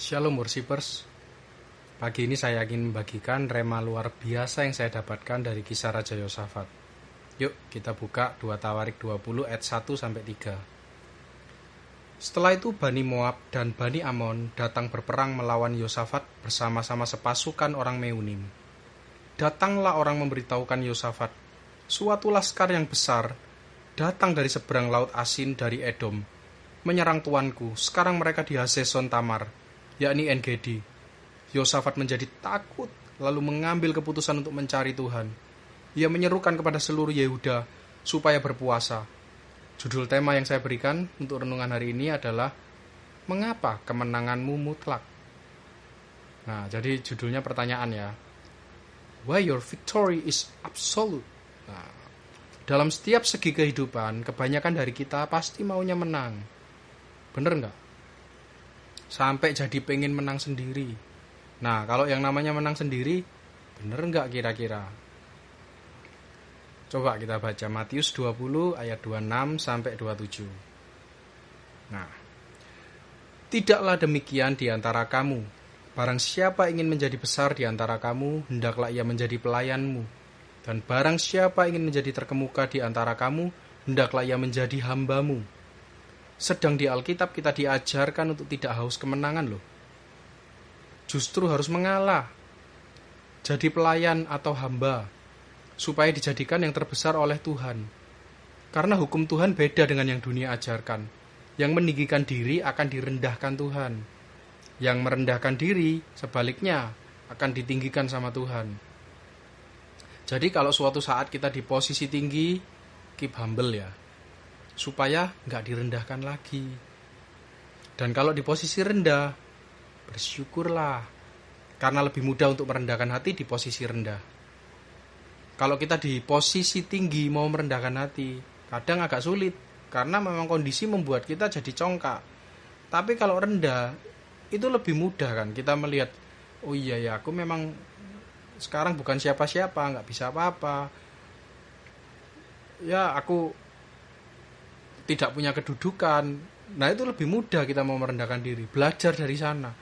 Shalom worshippers. Pagi ini saya ingin membagikan rema luar biasa yang saya dapatkan dari kisah Raja Yosafat. Yuk kita buka 2 Tawarik 20 ayat 1 sampai 3. Setelah itu Bani Moab dan Bani Amon datang berperang melawan Yosafat bersama-sama sepasukan orang Meunim. Datanglah orang memberitahukan Yosafat, suatu laskar yang besar datang dari seberang laut asin dari Edom, menyerang tuanku. Sekarang mereka di Hazeson Tamar, yakni Engedi. Yosafat menjadi takut, lalu mengambil keputusan untuk mencari Tuhan. Ia menyerukan kepada seluruh Yehuda supaya berpuasa. Judul tema yang saya berikan untuk renungan hari ini adalah Mengapa kemenanganmu mutlak? Nah, jadi judulnya pertanyaan ya. Why your victory is absolute? Nah, dalam setiap segi kehidupan, kebanyakan dari kita pasti maunya menang. Bener nggak? Sampai jadi pengen menang sendiri. Nah, kalau yang namanya menang sendiri, bener nggak kira-kira? Coba kita baca Matius 20 ayat 26 sampai 27. Nah, tidaklah demikian di antara kamu. Barang siapa ingin menjadi besar di antara kamu, hendaklah ia menjadi pelayanmu. Dan barang siapa ingin menjadi terkemuka di antara kamu, hendaklah ia menjadi hambamu. Sedang di Alkitab kita diajarkan untuk tidak haus kemenangan loh. Justru harus mengalah. Jadi pelayan atau hamba supaya dijadikan yang terbesar oleh Tuhan. Karena hukum Tuhan beda dengan yang dunia ajarkan. Yang meninggikan diri akan direndahkan Tuhan. Yang merendahkan diri, sebaliknya, akan ditinggikan sama Tuhan. Jadi kalau suatu saat kita di posisi tinggi, keep humble ya. Supaya nggak direndahkan lagi. Dan kalau di posisi rendah, bersyukurlah. Karena lebih mudah untuk merendahkan hati di posisi rendah kalau kita di posisi tinggi mau merendahkan hati, kadang agak sulit karena memang kondisi membuat kita jadi congkak. Tapi kalau rendah itu lebih mudah kan kita melihat oh iya ya aku memang sekarang bukan siapa-siapa nggak bisa apa-apa ya aku tidak punya kedudukan. Nah itu lebih mudah kita mau merendahkan diri belajar dari sana.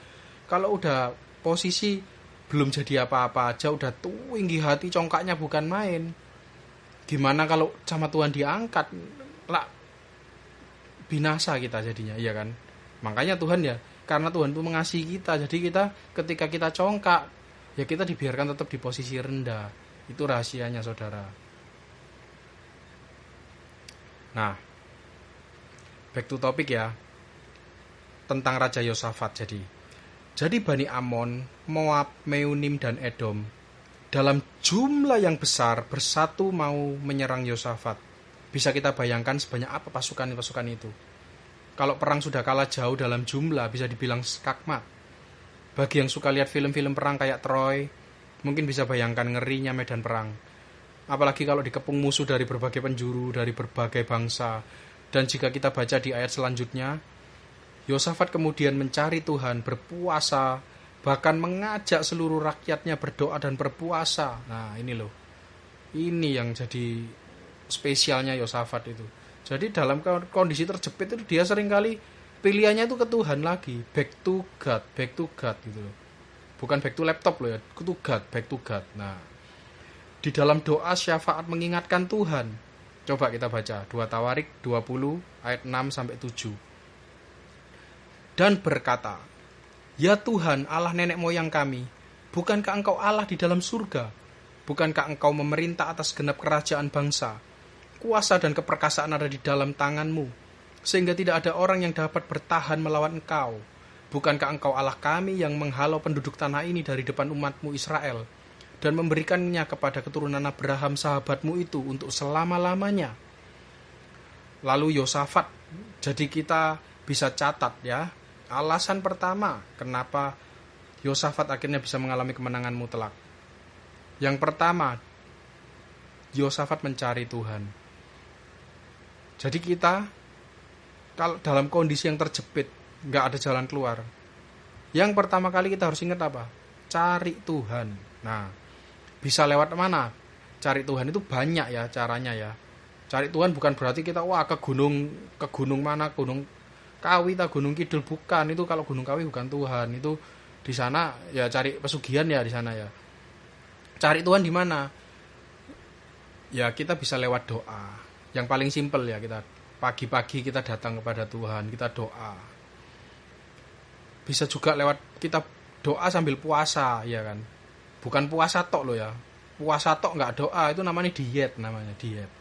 Kalau udah posisi belum jadi apa-apa aja udah tinggi hati congkaknya bukan main. Gimana kalau sama Tuhan diangkat? Lah binasa kita jadinya iya kan? Makanya Tuhan ya karena Tuhan itu mengasihi kita. Jadi kita ketika kita congkak ya kita dibiarkan tetap di posisi rendah. Itu rahasianya saudara. Nah back to topic ya tentang Raja Yosafat jadi jadi Bani Amon, Moab, Meunim, dan Edom dalam jumlah yang besar bersatu mau menyerang Yosafat. Bisa kita bayangkan sebanyak apa pasukan-pasukan itu. Kalau perang sudah kalah jauh dalam jumlah bisa dibilang skakmat. Bagi yang suka lihat film-film perang kayak Troy, mungkin bisa bayangkan ngerinya medan perang. Apalagi kalau dikepung musuh dari berbagai penjuru, dari berbagai bangsa. Dan jika kita baca di ayat selanjutnya, Yosafat kemudian mencari Tuhan, berpuasa, bahkan mengajak seluruh rakyatnya berdoa dan berpuasa. Nah, ini loh. Ini yang jadi spesialnya Yosafat itu. Jadi dalam kondisi terjepit itu dia sering kali pilihannya itu ke Tuhan lagi, back to God, back to God gitu loh. Bukan back to laptop loh ya, to God, back to God. Nah, di dalam doa syafaat mengingatkan Tuhan. Coba kita baca 2 Tawarik 20 ayat 6 sampai 7 dan berkata, Ya Tuhan Allah nenek moyang kami, bukankah engkau Allah di dalam surga? Bukankah engkau memerintah atas genap kerajaan bangsa? Kuasa dan keperkasaan ada di dalam tanganmu, sehingga tidak ada orang yang dapat bertahan melawan engkau. Bukankah engkau Allah kami yang menghalau penduduk tanah ini dari depan umatmu Israel, dan memberikannya kepada keturunan Abraham sahabatmu itu untuk selama-lamanya? Lalu Yosafat, jadi kita bisa catat ya, Alasan pertama kenapa Yosafat akhirnya bisa mengalami kemenangan mutlak. Yang pertama, Yosafat mencari Tuhan. Jadi kita kalau dalam kondisi yang terjepit, nggak ada jalan keluar. Yang pertama kali kita harus ingat apa? Cari Tuhan. Nah, bisa lewat mana? Cari Tuhan itu banyak ya caranya ya. Cari Tuhan bukan berarti kita wah ke gunung ke gunung mana? Gunung Kawi ta Gunung Kidul. Bukan. Itu kalau Gunung Kawi bukan Tuhan. Itu di sana ya cari pesugihan ya di sana ya. Cari Tuhan di mana? Ya kita bisa lewat doa. Yang paling simpel ya kita pagi-pagi kita datang kepada Tuhan kita doa. Bisa juga lewat kita doa sambil puasa ya kan bukan puasa tok lo ya. Puasa tok nggak doa itu namanya diet namanya diet.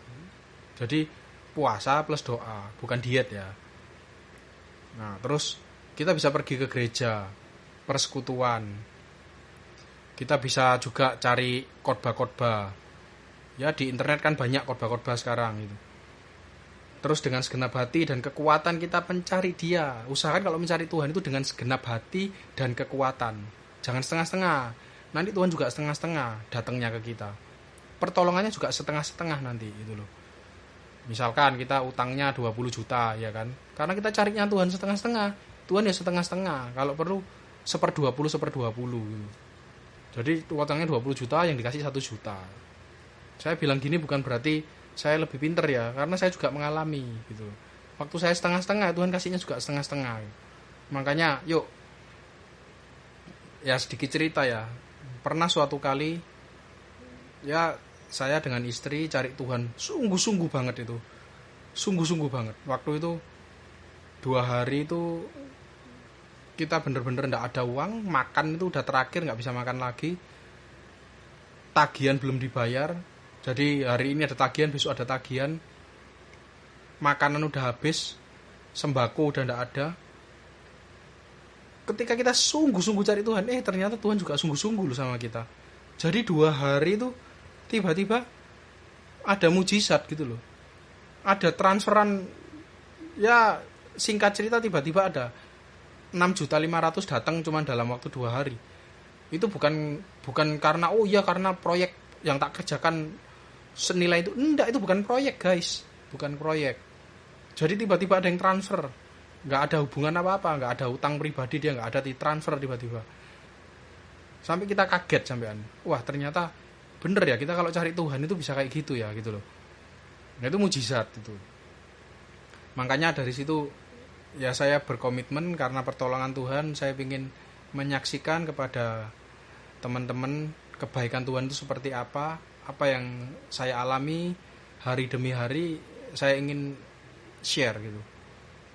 Jadi puasa plus doa bukan diet ya. Nah terus kita bisa pergi ke gereja persekutuan. Kita bisa juga cari khotbah-khotbah. Ya di internet kan banyak khotbah-khotbah sekarang itu. Terus dengan segenap hati dan kekuatan kita mencari dia. Usahakan kalau mencari Tuhan itu dengan segenap hati dan kekuatan. Jangan setengah-setengah nanti Tuhan juga setengah-setengah datangnya ke kita pertolongannya juga setengah-setengah nanti itu loh misalkan kita utangnya 20 juta ya kan karena kita carinya Tuhan setengah-setengah Tuhan ya setengah-setengah kalau perlu seper 20 seper 20 gitu jadi utangnya 20 juta yang dikasih satu juta. Saya bilang gini bukan berarti saya lebih pinter ya, karena saya juga mengalami gitu. Waktu saya setengah-setengah, Tuhan kasihnya juga setengah-setengah. Makanya, yuk, ya sedikit cerita ya. Pernah suatu kali, ya saya dengan istri cari Tuhan. Sungguh-sungguh banget itu. Sungguh-sungguh banget. Waktu itu dua hari itu kita bener-bener nggak ada uang makan itu udah terakhir nggak bisa makan lagi. Tagihan belum dibayar. Jadi hari ini ada tagihan besok ada tagihan. Makanan udah habis sembako udah nggak ada ketika kita sungguh-sungguh cari Tuhan eh ternyata Tuhan juga sungguh-sungguh loh sama kita. Jadi dua hari itu tiba-tiba ada mujizat gitu loh. Ada transferan ya singkat cerita tiba-tiba ada 6 juta 500 datang cuma dalam waktu dua hari. Itu bukan bukan karena oh iya karena proyek yang tak kerjakan senilai itu. Enggak itu bukan proyek guys. Bukan proyek. Jadi tiba-tiba ada yang transfer nggak ada hubungan apa-apa nggak ada utang pribadi dia nggak ada di transfer tiba-tiba. Sampai kita kaget sampean. Wah ternyata bener ya kita kalau cari Tuhan itu bisa kayak gitu ya gitu loh. Nah itu mujizat itu. Makanya dari situ ya saya berkomitmen karena pertolongan Tuhan saya ingin menyaksikan kepada teman-teman kebaikan Tuhan itu seperti apa apa yang saya alami hari demi hari saya ingin share gitu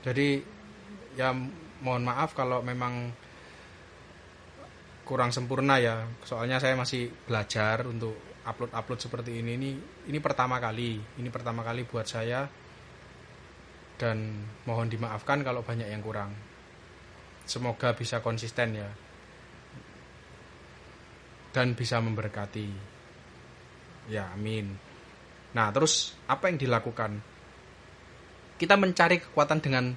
jadi ya mohon maaf kalau memang kurang sempurna ya soalnya saya masih belajar untuk upload-upload seperti ini ini ini pertama kali ini pertama kali buat saya dan mohon dimaafkan kalau banyak yang kurang. Semoga bisa konsisten ya. Dan bisa memberkati. Ya, amin. Nah, terus apa yang dilakukan? Kita mencari kekuatan dengan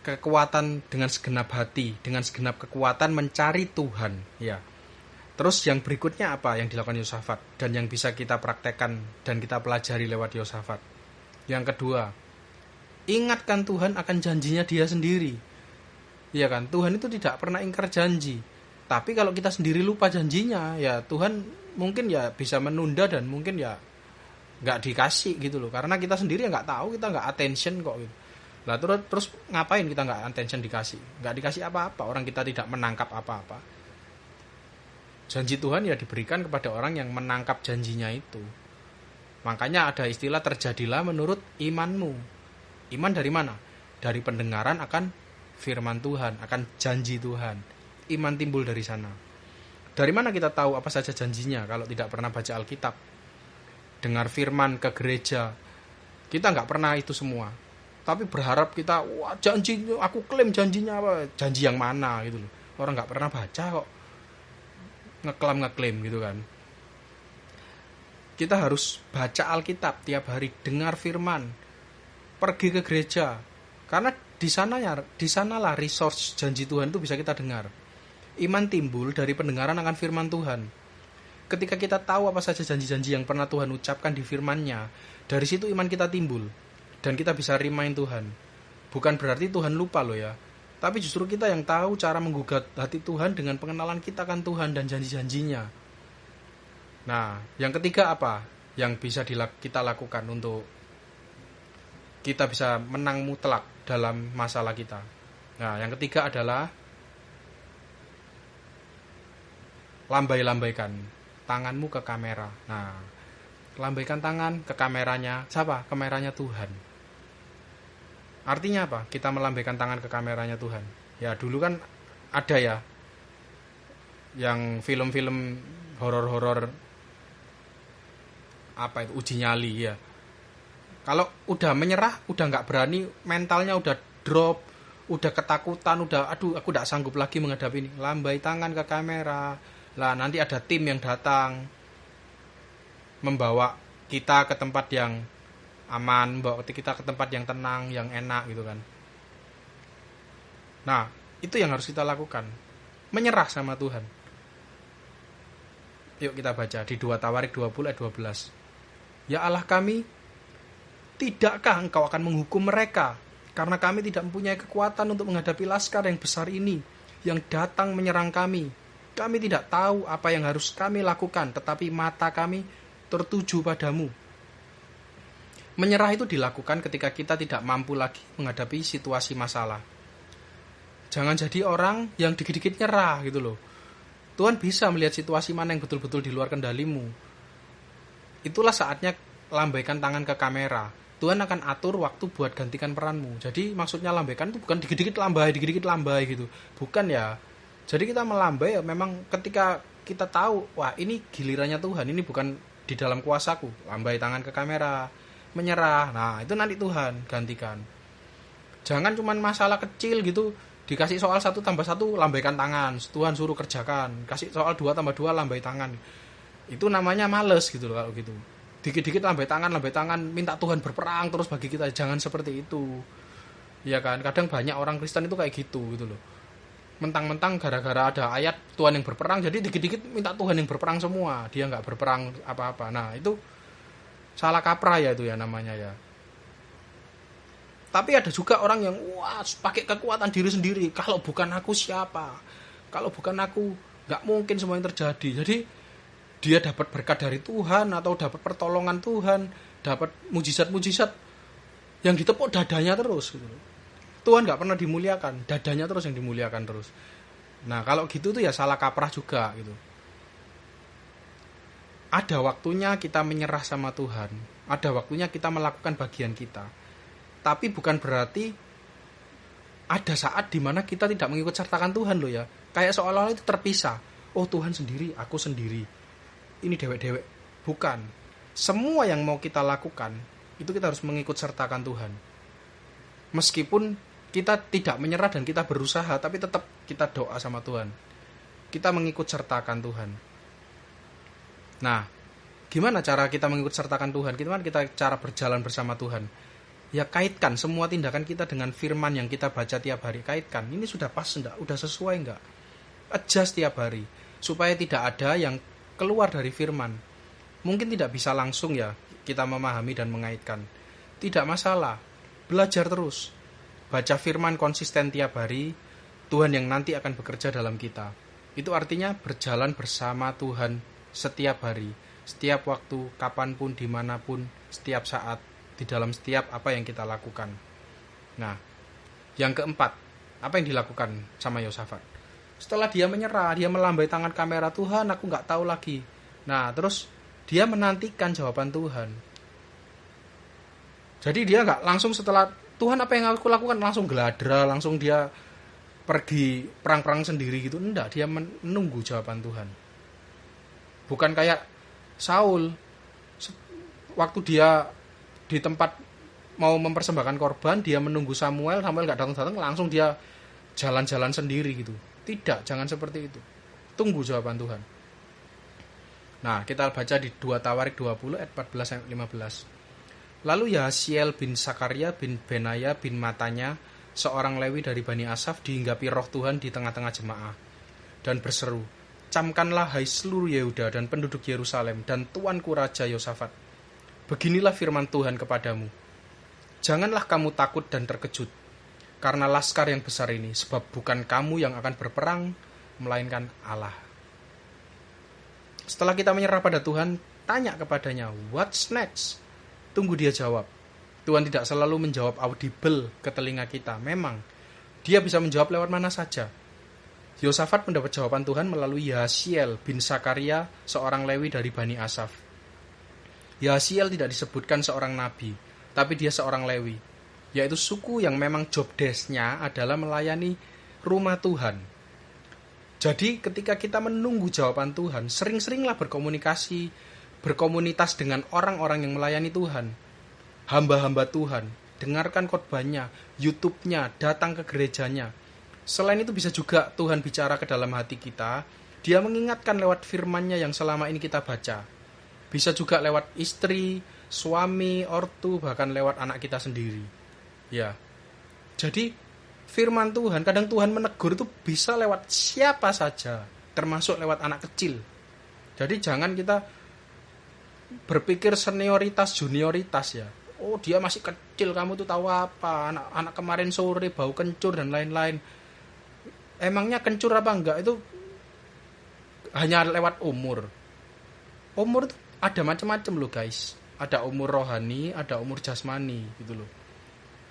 kekuatan dengan segenap hati, dengan segenap kekuatan mencari Tuhan, ya. Terus yang berikutnya apa yang dilakukan Yosafat dan yang bisa kita praktekkan dan kita pelajari lewat Yosafat? Yang kedua, ingatkan Tuhan akan janjinya dia sendiri. Iya kan? Tuhan itu tidak pernah ingkar janji. Tapi kalau kita sendiri lupa janjinya, ya Tuhan mungkin ya bisa menunda dan mungkin ya nggak dikasih gitu loh. Karena kita sendiri nggak tahu, kita nggak attention kok gitu. Lah terus terus ngapain kita nggak attention dikasih? Nggak dikasih apa-apa. Orang kita tidak menangkap apa-apa. Janji Tuhan ya diberikan kepada orang yang menangkap janjinya itu. Makanya ada istilah terjadilah menurut imanmu. Iman dari mana? Dari pendengaran akan firman Tuhan, akan janji Tuhan. Iman timbul dari sana. Dari mana kita tahu apa saja janjinya kalau tidak pernah baca Alkitab? Dengar firman ke gereja. Kita nggak pernah itu semua. Tapi berharap kita, wah janji, aku klaim janjinya apa? Janji yang mana gitu loh. Orang nggak pernah baca kok. Ngeklaim ngeklaim gitu kan kita harus baca Alkitab tiap hari, dengar firman, pergi ke gereja karena di sana ya di sanalah resource janji Tuhan itu bisa kita dengar iman timbul dari pendengaran akan firman Tuhan ketika kita tahu apa saja janji-janji yang pernah Tuhan ucapkan di firman-Nya dari situ iman kita timbul dan kita bisa remind Tuhan. Bukan berarti Tuhan lupa loh ya tapi justru kita yang tahu cara menggugat hati Tuhan dengan pengenalan kita kan Tuhan dan janji-janjinya. Nah yang ketiga apa yang bisa kita lakukan untuk kita bisa menang mutlak dalam masalah kita. Nah, yang ketiga adalah lambai-lambaikan tanganmu ke kamera. Nah, lambaikan tangan ke kameranya siapa? Kameranya Tuhan. Artinya apa? Kita melambaikan tangan ke kameranya Tuhan. Ya, dulu kan ada ya yang film-film horor-horor apa itu uji nyali ya kalau udah menyerah udah nggak berani mentalnya udah drop udah ketakutan udah aduh aku tidak sanggup lagi menghadapi ini lambai tangan ke kamera lah nanti ada tim yang datang membawa kita ke tempat yang aman membawa kita ke tempat yang tenang yang enak gitu kan. Nah itu yang harus kita lakukan. Menyerah sama Tuhan. Yuk kita baca di 2 Tawarik 20 ayat 12 ya Allah kami tidakkah engkau akan menghukum mereka? Karena kami tidak mempunyai kekuatan untuk menghadapi laskar yang besar ini yang datang menyerang kami. Kami tidak tahu apa yang harus kami lakukan, tetapi mata kami tertuju padamu. Menyerah itu dilakukan ketika kita tidak mampu lagi menghadapi situasi masalah. Jangan jadi orang yang dikit-dikit nyerah gitu loh. Tuhan bisa melihat situasi mana yang betul-betul di luar kendalimu. Itulah saatnya lambaikan tangan ke kamera Tuhan akan atur waktu buat gantikan peranmu. Jadi maksudnya lambaikan itu bukan dikit-dikit lambai, dikit-dikit lambai gitu. Bukan ya. Jadi kita melambai ya memang ketika kita tahu, wah ini gilirannya Tuhan, ini bukan di dalam kuasaku. Lambai tangan ke kamera, menyerah. Nah, itu nanti Tuhan gantikan. Jangan cuma masalah kecil gitu, dikasih soal satu tambah satu lambaikan tangan, Tuhan suruh kerjakan. Kasih soal dua tambah dua lambai tangan. Itu namanya males gitu loh kalau gitu dikit-dikit lambai tangan lambai tangan minta Tuhan berperang terus bagi kita jangan seperti itu ya kan kadang banyak orang Kristen itu kayak gitu gitu loh mentang-mentang gara-gara ada ayat Tuhan yang berperang jadi dikit-dikit minta Tuhan yang berperang semua. Dia nggak berperang apa-apa. Nah itu salah kaprah ya itu ya namanya ya. Tapi ada juga orang yang wah pakai kekuatan diri sendiri. Kalau bukan aku siapa? Kalau bukan aku nggak mungkin semua yang terjadi. Jadi dia dapat berkat dari Tuhan atau dapat pertolongan Tuhan, dapat mujizat-mujizat yang ditepuk dadanya terus gitu. Tuhan nggak pernah dimuliakan, dadanya terus yang dimuliakan terus. Nah kalau gitu tuh ya salah kaprah juga gitu. Ada waktunya kita menyerah sama Tuhan, ada waktunya kita melakukan bagian kita. Tapi bukan berarti ada saat di mana kita tidak mengikut sertakan Tuhan loh ya. Kayak seolah-olah itu terpisah. Oh Tuhan sendiri, aku sendiri ini dewek-dewek. Bukan. Semua yang mau kita lakukan, itu kita harus mengikut sertakan Tuhan. Meskipun kita tidak menyerah dan kita berusaha, tapi tetap kita doa sama Tuhan. Kita mengikut sertakan Tuhan. Nah, gimana cara kita mengikut sertakan Tuhan? Gimana kita cara berjalan bersama Tuhan? Ya kaitkan semua tindakan kita dengan firman yang kita baca tiap hari. Kaitkan, ini sudah pas enggak? Udah sesuai enggak? Adjust tiap hari. Supaya tidak ada yang keluar dari firman. Mungkin tidak bisa langsung ya kita memahami dan mengaitkan. Tidak masalah, belajar terus. Baca firman konsisten tiap hari, Tuhan yang nanti akan bekerja dalam kita. Itu artinya berjalan bersama Tuhan setiap hari, setiap waktu, kapan pun, di mana pun, setiap saat, di dalam setiap apa yang kita lakukan. Nah, yang keempat, apa yang dilakukan sama Yosafat? setelah dia menyerah dia melambai tangan kamera Tuhan aku nggak tahu lagi nah terus dia menantikan jawaban Tuhan jadi dia nggak langsung setelah Tuhan apa yang aku lakukan langsung geladra langsung dia pergi perang-perang sendiri gitu enggak dia menunggu jawaban Tuhan bukan kayak Saul waktu dia di tempat mau mempersembahkan korban dia menunggu Samuel Samuel nggak datang-datang langsung dia jalan-jalan sendiri gitu tidak, jangan seperti itu. Tunggu jawaban Tuhan. Nah, kita baca di 2 Tawarik 20 ayat 14 sampai 15. Lalu Yahsiel bin Sakaria bin Benaya bin Matanya, seorang Lewi dari Bani Asaf dihinggapi roh Tuhan di tengah-tengah jemaah dan berseru, Camkanlah hai seluruh Yehuda dan penduduk Yerusalem dan tuanku Raja Yosafat. Beginilah firman Tuhan kepadamu. Janganlah kamu takut dan terkejut, karena laskar yang besar ini, sebab bukan kamu yang akan berperang, melainkan Allah. Setelah kita menyerah pada Tuhan, tanya kepadanya, what's next? Tunggu dia jawab. Tuhan tidak selalu menjawab audible ke telinga kita. Memang dia bisa menjawab lewat mana saja. Yosafat mendapat jawaban Tuhan melalui Yahasiel bin Sakaria, seorang Lewi dari Bani Asaf. Yahasiel tidak disebutkan seorang nabi, tapi dia seorang Lewi, yaitu suku yang memang job desk-nya adalah melayani rumah Tuhan. Jadi ketika kita menunggu jawaban Tuhan, sering-seringlah berkomunikasi, berkomunitas dengan orang-orang yang melayani Tuhan. Hamba-hamba Tuhan, dengarkan khotbahnya, YouTube-nya, datang ke gerejanya. Selain itu bisa juga Tuhan bicara ke dalam hati kita, dia mengingatkan lewat firman-Nya yang selama ini kita baca. Bisa juga lewat istri, suami, ortu, bahkan lewat anak kita sendiri. Ya. Jadi firman Tuhan, kadang Tuhan menegur itu bisa lewat siapa saja, termasuk lewat anak kecil. Jadi jangan kita berpikir senioritas junioritas ya. Oh dia masih kecil kamu tuh tahu apa? Anak anak kemarin sore bau kencur dan lain-lain. Emangnya kencur apa enggak? Itu hanya lewat umur. Umur tuh ada macam-macam loh guys. Ada umur rohani ada umur jasmani gitu loh.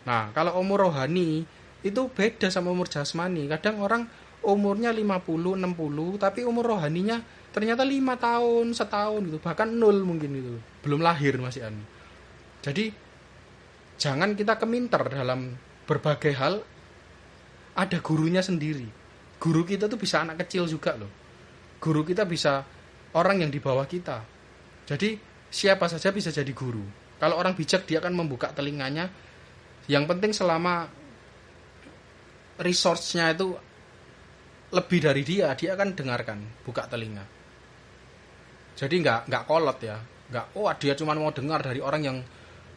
Nah kalau umur rohani itu beda sama umur jasmani. Kadang orang umurnya 50 60 tapi umur rohaninya ternyata lima tahun setahun gitu bahkan nol mungkin itu belum lahir masih anu jadi jangan kita keminter dalam berbagai hal ada gurunya sendiri. Guru kita tuh bisa anak kecil juga loh. Guru kita bisa orang yang di bawah kita. Jadi siapa saja bisa jadi guru. Kalau orang bijak dia akan membuka telinganya. Yang penting selama resource-nya itu lebih dari dia dia akan dengarkan buka telinga jadi nggak nggak kolot ya. Nggak oh dia cuma mau dengar dari orang yang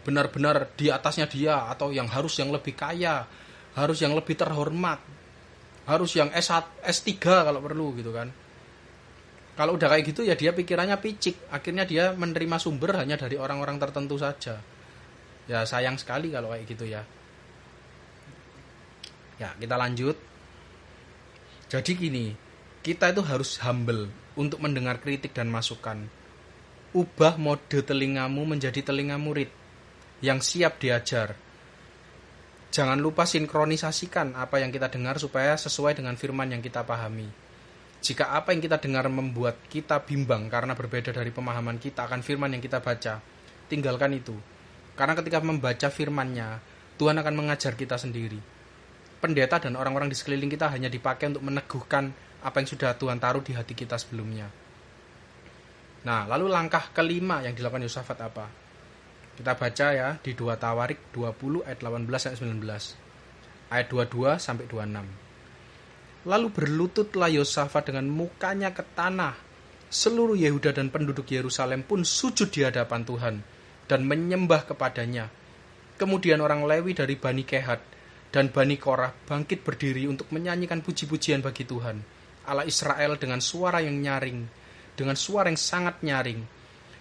benar-benar di atasnya dia atau yang harus yang lebih kaya harus yang lebih terhormat harus yang S1, S3 kalau perlu gitu kan. Kalau udah kayak gitu ya dia pikirannya picik. Akhirnya dia menerima sumber hanya dari orang-orang tertentu saja. Ya sayang sekali kalau kayak gitu ya. Ya kita lanjut. Jadi gini kita itu harus humble untuk mendengar kritik dan masukan. Ubah mode telingamu menjadi telinga murid yang siap diajar. Jangan lupa sinkronisasikan apa yang kita dengar supaya sesuai dengan firman yang kita pahami. Jika apa yang kita dengar membuat kita bimbang karena berbeda dari pemahaman kita akan firman yang kita baca, tinggalkan itu. Karena ketika membaca firmannya, Tuhan akan mengajar kita sendiri. Pendeta dan orang-orang di sekeliling kita hanya dipakai untuk meneguhkan apa yang sudah Tuhan taruh di hati kita sebelumnya. Nah, lalu langkah kelima yang dilakukan Yosafat apa? Kita baca ya di 2 Tawarik 20 ayat 18 sampai 19. Ayat 22 sampai 26. Lalu berlututlah Yosafat dengan mukanya ke tanah. Seluruh Yehuda dan penduduk Yerusalem pun sujud di hadapan Tuhan dan menyembah kepadanya. Kemudian orang Lewi dari Bani Kehat dan Bani Korah bangkit berdiri untuk menyanyikan puji-pujian bagi Tuhan Allah Israel dengan suara yang nyaring, dengan suara yang sangat nyaring.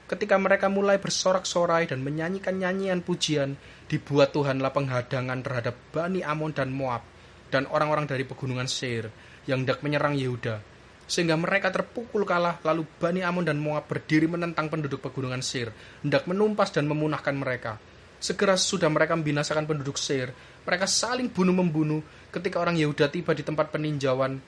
Ketika mereka mulai bersorak-sorai dan menyanyikan nyanyian pujian, dibuat Tuhanlah penghadangan terhadap Bani Amon dan Moab dan orang-orang dari pegunungan Seir yang hendak menyerang Yehuda. Sehingga mereka terpukul kalah, lalu Bani Amon dan Moab berdiri menentang penduduk pegunungan Seir, hendak menumpas dan memunahkan mereka. Segera sudah mereka membinasakan penduduk Seir, mereka saling bunuh-membunuh ketika orang Yehuda tiba di tempat peninjauan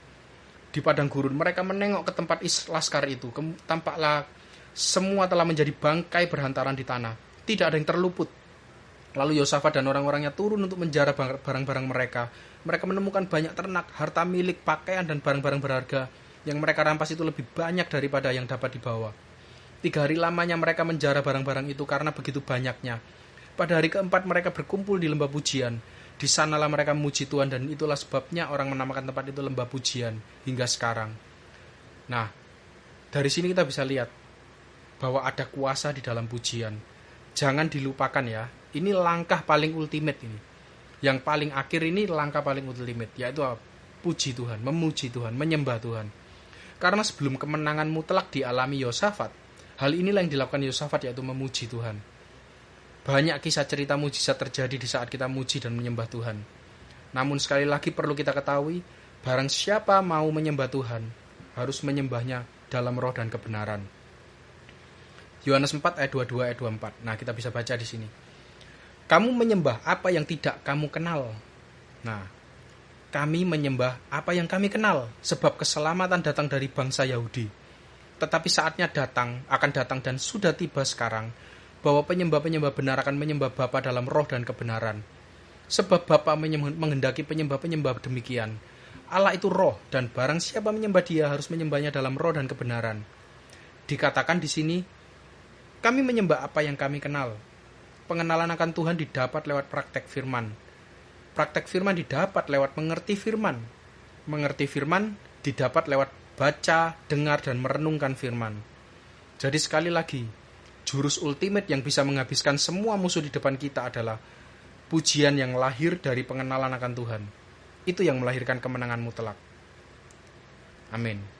di padang gurun. Mereka menengok ke tempat laskar itu. Tampaklah semua telah menjadi bangkai berhantaran di tanah. Tidak ada yang terluput. Lalu Yosafat dan orang-orangnya turun untuk menjara barang-barang mereka. Mereka menemukan banyak ternak, harta milik, pakaian, dan barang-barang berharga. Yang mereka rampas itu lebih banyak daripada yang dapat dibawa. Tiga hari lamanya mereka menjara barang-barang itu karena begitu banyaknya. Pada hari keempat mereka berkumpul di lembah pujian di sanalah mereka memuji Tuhan dan itulah sebabnya orang menamakan tempat itu lembah pujian hingga sekarang. Nah, dari sini kita bisa lihat bahwa ada kuasa di dalam pujian. Jangan dilupakan ya. Ini langkah paling ultimate ini. Yang paling akhir ini langkah paling ultimate yaitu puji Tuhan, memuji Tuhan, menyembah Tuhan. Karena sebelum kemenangan mutlak dialami Yosafat, hal inilah yang dilakukan Yosafat yaitu memuji Tuhan. Banyak kisah cerita mujizat terjadi di saat kita muji dan menyembah Tuhan. Namun sekali lagi perlu kita ketahui, barang siapa mau menyembah Tuhan, harus menyembahnya dalam roh dan kebenaran. Yohanes 4 ayat 22 ayat 24. Nah, kita bisa baca di sini. Kamu menyembah apa yang tidak kamu kenal. Nah, kami menyembah apa yang kami kenal, sebab keselamatan datang dari bangsa Yahudi. Tetapi saatnya datang, akan datang dan sudah tiba sekarang, bahwa penyembah-penyembah benar akan menyembah Bapa dalam roh dan kebenaran. Sebab Bapa menghendaki penyembah-penyembah demikian. Allah itu roh, dan barang siapa menyembah dia harus menyembahnya dalam roh dan kebenaran. Dikatakan di sini, kami menyembah apa yang kami kenal. Pengenalan akan Tuhan didapat lewat praktek firman. Praktek firman didapat lewat mengerti firman. Mengerti firman didapat lewat baca, dengar, dan merenungkan firman. Jadi sekali lagi, jurus ultimate yang bisa menghabiskan semua musuh di depan kita adalah pujian yang lahir dari pengenalan akan Tuhan. Itu yang melahirkan kemenangan mutlak. Amin.